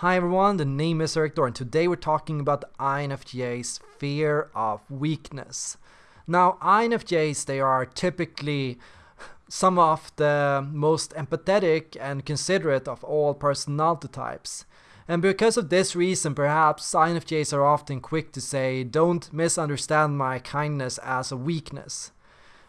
Hi everyone, the name is Erik and today we're talking about the INFJ's fear of weakness. Now INFJs, they are typically some of the most empathetic and considerate of all personality types. And because of this reason, perhaps INFJs are often quick to say, don't misunderstand my kindness as a weakness.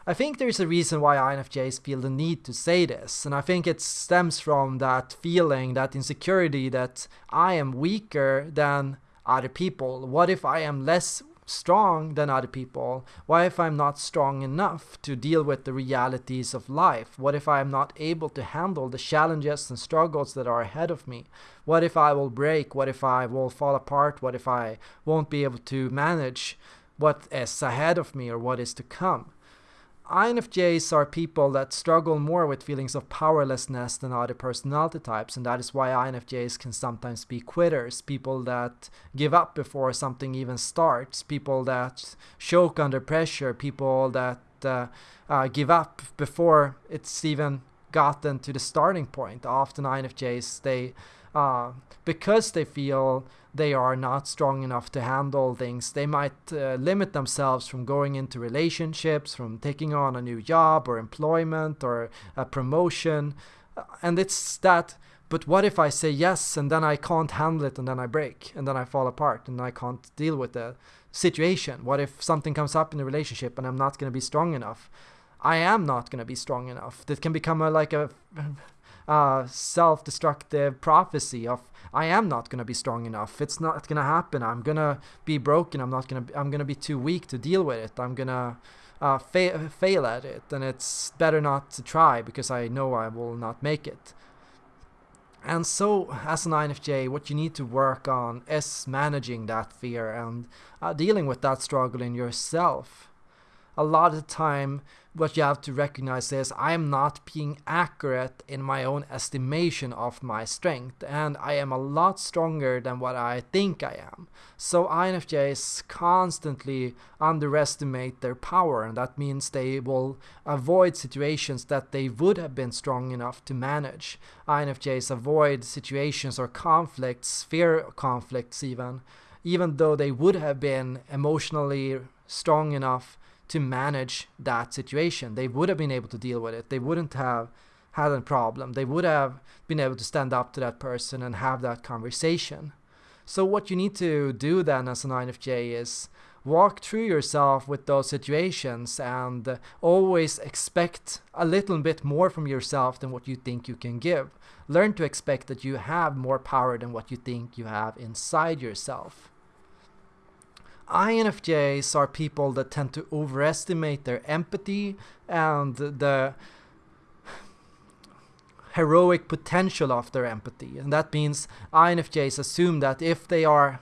I think there's a reason why INFJs feel the need to say this, and I think it stems from that feeling, that insecurity that I am weaker than other people. What if I am less strong than other people? Why if I'm not strong enough to deal with the realities of life? What if I'm not able to handle the challenges and struggles that are ahead of me? What if I will break? What if I will fall apart? What if I won't be able to manage what is ahead of me or what is to come? INFJs are people that struggle more with feelings of powerlessness than other personality types, and that is why INFJs can sometimes be quitters, people that give up before something even starts, people that choke under pressure, people that uh, uh, give up before it's even gotten to the starting point. Often INFJs, they uh, because they feel they are not strong enough to handle things, they might uh, limit themselves from going into relationships, from taking on a new job or employment or a promotion. Uh, and it's that, but what if I say yes and then I can't handle it and then I break and then I fall apart and I can't deal with the situation? What if something comes up in the relationship and I'm not going to be strong enough? I am not going to be strong enough. That can become a, like a uh, self-destructive prophecy of I am not gonna be strong enough. It's not gonna happen. I'm gonna be broken. I'm not gonna. Be, I'm gonna be too weak to deal with it. I'm gonna uh, fa fail at it, and it's better not to try because I know I will not make it. And so, as an INFJ, what you need to work on is managing that fear and uh, dealing with that struggle in yourself a lot of the time what you have to recognize is I am not being accurate in my own estimation of my strength and I am a lot stronger than what I think I am. So INFJs constantly underestimate their power and that means they will avoid situations that they would have been strong enough to manage. INFJs avoid situations or conflicts, fear conflicts even, even though they would have been emotionally strong enough to manage that situation. They would have been able to deal with it. They wouldn't have had a problem. They would have been able to stand up to that person and have that conversation. So what you need to do then as an INFJ is walk through yourself with those situations and always expect a little bit more from yourself than what you think you can give. Learn to expect that you have more power than what you think you have inside yourself. INFJs are people that tend to overestimate their empathy and the heroic potential of their empathy. And that means INFJs assume that if they are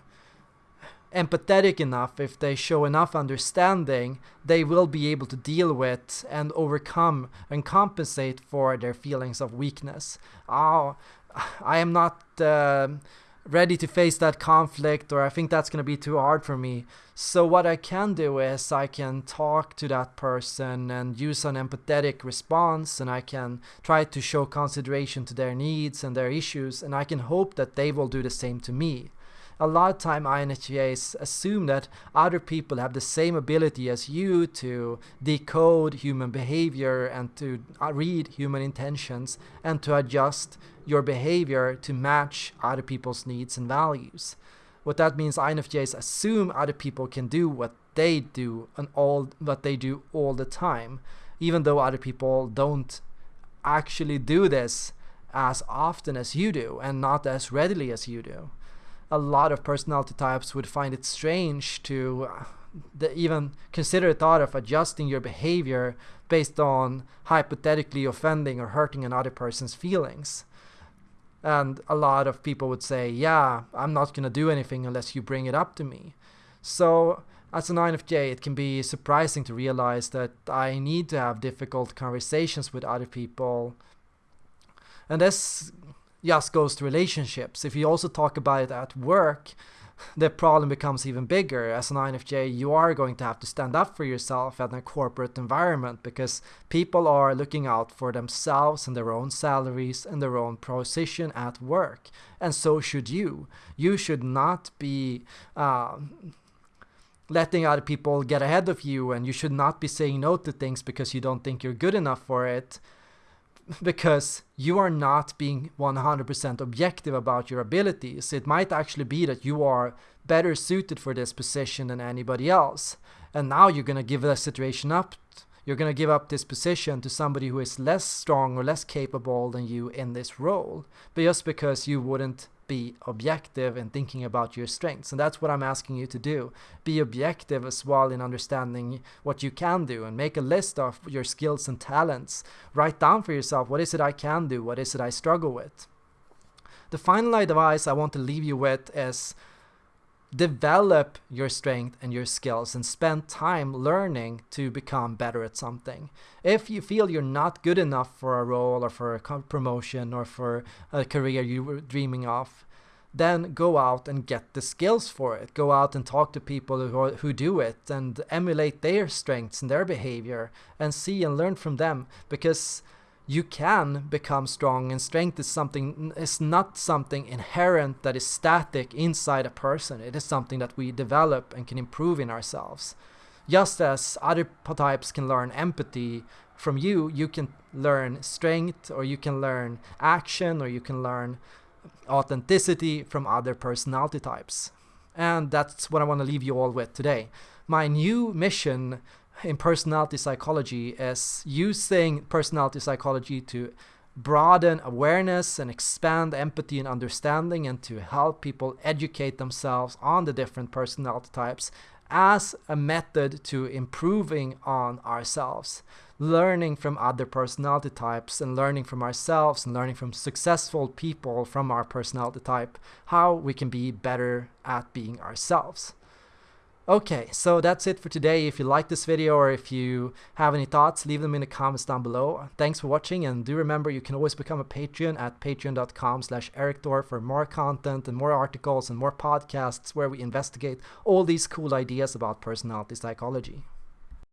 empathetic enough, if they show enough understanding, they will be able to deal with and overcome and compensate for their feelings of weakness. Oh, I am not... Uh, ready to face that conflict or I think that's going to be too hard for me. So what I can do is I can talk to that person and use an empathetic response and I can try to show consideration to their needs and their issues and I can hope that they will do the same to me a lot of time INFJs assume that other people have the same ability as you to decode human behavior and to uh, read human intentions and to adjust your behavior to match other people's needs and values. What that means INFJs assume other people can do what they do and all what they do all the time, even though other people don't actually do this as often as you do and not as readily as you do a lot of personality types would find it strange to uh, even consider the thought of adjusting your behavior based on hypothetically offending or hurting another person's feelings. And a lot of people would say, yeah, I'm not going to do anything unless you bring it up to me. So as an INFJ, it can be surprising to realize that I need to have difficult conversations with other people. And this just goes to relationships. If you also talk about it at work, the problem becomes even bigger. As an INFJ, you are going to have to stand up for yourself in a corporate environment because people are looking out for themselves and their own salaries and their own position at work. And so should you. You should not be. Uh, letting other people get ahead of you and you should not be saying no to things because you don't think you're good enough for it because you are not being 100% objective about your abilities. It might actually be that you are better suited for this position than anybody else. And now you're going to give the situation up. You're going to give up this position to somebody who is less strong or less capable than you in this role, just because you wouldn't be objective in thinking about your strengths. And that's what I'm asking you to do. Be objective as well in understanding what you can do and make a list of your skills and talents. Write down for yourself what is it I can do, what is it I struggle with. The final advice I want to leave you with is develop your strength and your skills and spend time learning to become better at something. If you feel you're not good enough for a role or for a promotion or for a career you were dreaming of, then go out and get the skills for it. Go out and talk to people who, who do it and emulate their strengths and their behavior and see and learn from them because you can become strong and strength is something is not something inherent that is static inside a person. It is something that we develop and can improve in ourselves. Just as other types can learn empathy from you you can learn strength or you can learn action or you can learn authenticity from other personality types. And that's what i want to leave you all with today. My new mission in personality psychology is using personality psychology to broaden awareness and expand empathy and understanding and to help people educate themselves on the different personality types as a method to improving on ourselves. Learning from other personality types and learning from ourselves and learning from successful people from our personality type how we can be better at being ourselves Okay, so that's it for today. If you like this video or if you have any thoughts, leave them in the comments down below. Thanks for watching and do remember you can always become a Patreon at patreon.com slash erikthor for more content and more articles and more podcasts where we investigate all these cool ideas about personality psychology.